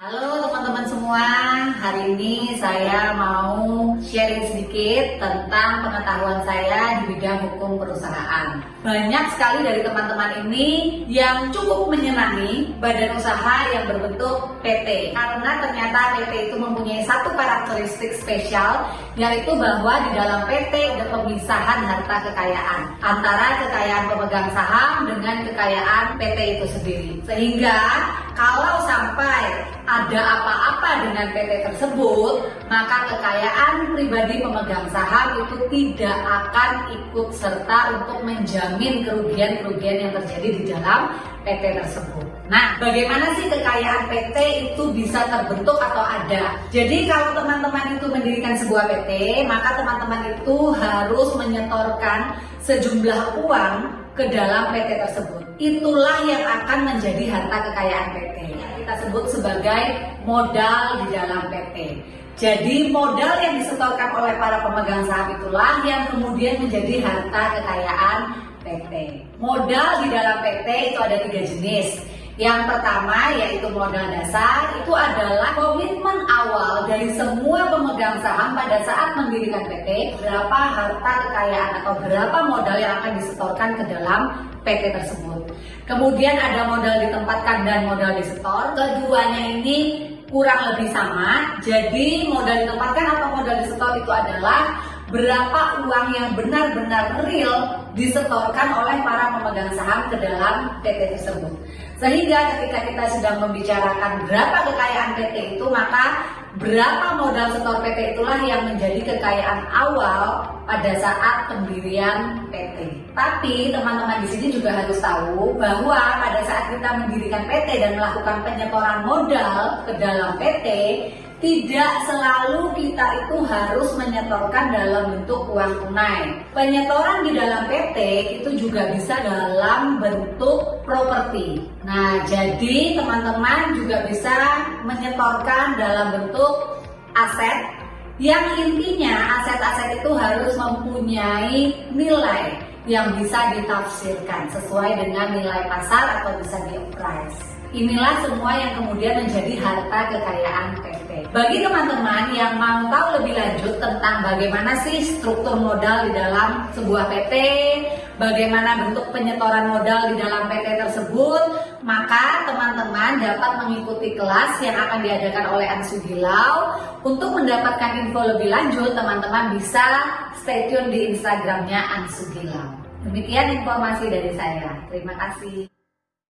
Halo teman-teman semua, hari ini saya mau sharing sedikit tentang pengetahuan saya di bidang hukum perusahaan. Banyak sekali dari teman-teman ini yang cukup menyenangi badan usaha yang berbentuk PT karena ternyata PT itu mempunyai satu karakteristik spesial yaitu bahwa di dalam PT ada pemisahan harta kekayaan antara kekayaan pemegang saham dengan kekayaan PT itu sendiri. Sehingga kalau sampai ada apa-apa dengan PT tersebut, maka kekayaan pribadi pemegang saham itu tidak akan ikut serta untuk menjamin kerugian-kerugian yang terjadi di dalam PT tersebut. Nah, bagaimana sih kekayaan PT itu bisa terbentuk atau ada? Jadi kalau teman-teman itu mendirikan sebuah PT, maka teman-teman itu harus menyetorkan sejumlah uang ke dalam PT tersebut. Itulah yang akan menjadi harta kekayaan PT kita sebut sebagai modal di dalam PT. Jadi modal yang disetorkan oleh para pemegang saham itulah yang kemudian menjadi harta kekayaan PT. Modal di dalam PT itu ada tiga jenis. Yang pertama yaitu modal dasar itu adalah komitmen awal dari semua pemegang saham pada saat mendirikan PT berapa harta kekayaan atau berapa modal yang akan disetorkan ke dalam PT tersebut. Kemudian ada modal ditempatkan dan modal disetor. Keduanya ini kurang lebih sama. Jadi modal ditempatkan atau modal disetor itu adalah berapa uang yang benar-benar real disetorkan oleh para pemegang saham ke dalam PT tersebut. Sehingga ketika kita sedang membicarakan berapa kekayaan PT itu, maka berapa modal setor PT itulah yang menjadi kekayaan awal pada saat pendirian PT. Tapi teman-teman di sini juga harus tahu bahwa pada saat kita mendirikan PT dan melakukan penyetoran modal ke dalam PT, tidak selalu kita itu harus menyetorkan dalam bentuk uang tunai. Penyetoran di dalam PT itu juga bisa dalam bentuk properti. Nah, jadi teman-teman juga bisa menyetorkan dalam bentuk aset yang intinya aset-aset itu harus mempunyai nilai yang bisa ditafsirkan sesuai dengan nilai pasar atau bisa di price. Inilah semua yang kemudian menjadi harta kekayaan PT. Bagi teman-teman yang mau tahu lebih lanjut tentang bagaimana sih struktur modal di dalam sebuah PT, bagaimana bentuk penyetoran modal di dalam PT tersebut, maka teman-teman dapat mengikuti kelas yang akan diadakan oleh Ansu Gilau. Untuk mendapatkan info lebih lanjut, teman-teman bisa stay tune di Instagramnya Ansu Gilau. Demikian informasi dari saya. Terima kasih.